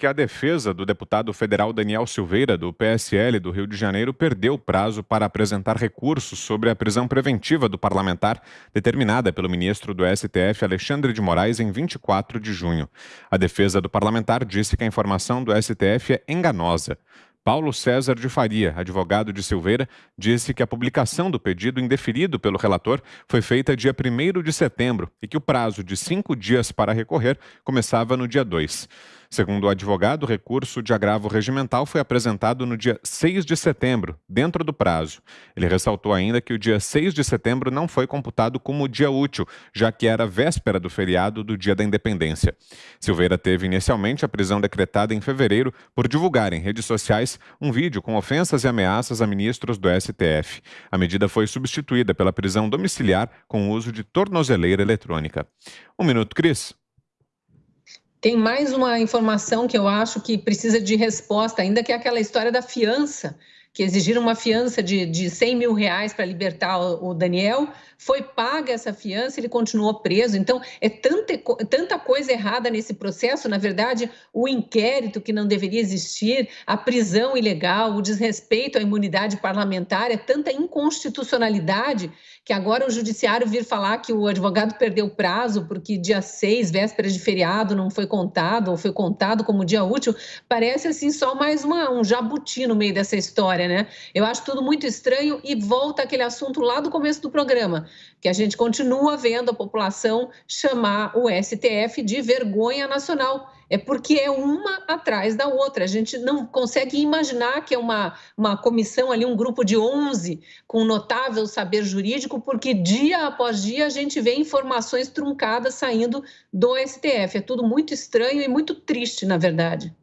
que a defesa do deputado federal Daniel Silveira, do PSL do Rio de Janeiro, perdeu o prazo para apresentar recursos sobre a prisão preventiva do parlamentar, determinada pelo ministro do STF, Alexandre de Moraes, em 24 de junho. A defesa do parlamentar disse que a informação do STF é enganosa. Paulo César de Faria, advogado de Silveira, disse que a publicação do pedido indeferido pelo relator foi feita dia 1 de setembro e que o prazo de cinco dias para recorrer começava no dia 2. Segundo o advogado, o recurso de agravo regimental foi apresentado no dia 6 de setembro, dentro do prazo. Ele ressaltou ainda que o dia 6 de setembro não foi computado como dia útil, já que era véspera do feriado do Dia da Independência. Silveira teve inicialmente a prisão decretada em fevereiro por divulgar em redes sociais um vídeo com ofensas e ameaças a ministros do STF. A medida foi substituída pela prisão domiciliar com o uso de tornozeleira eletrônica. Um minuto, Cris. Tem mais uma informação que eu acho que precisa de resposta, ainda que é aquela história da fiança que exigiram uma fiança de, de 100 mil reais para libertar o, o, Daniel, foi paga essa fiança, ele continuou preso. Então, é tanta, tanta coisa errada nesse processo. Na verdade, o inquérito que não deveria existir, a prisão ilegal, o desrespeito à imunidade parlamentar, é tanta inconstitucionalidade que agora o judiciário vir falar que o advogado perdeu o prazo porque dia 6, véspera de feriado, não foi contado ou foi contado como dia útil, parece assim só mais uma, um jabuti no meio dessa história, né? Eu acho tudo muito estranho e volta aquele assunto lá do começo do programa, que a gente continua vendo a população chamar o STF de vergonha nacional é porque é uma atrás da outra. A gente não consegue imaginar que é uma, uma comissão ali, um grupo de 11 com notável saber jurídico, porque dia após dia a gente vê informações truncadas saindo do STF. É tudo muito estranho e muito triste, na verdade.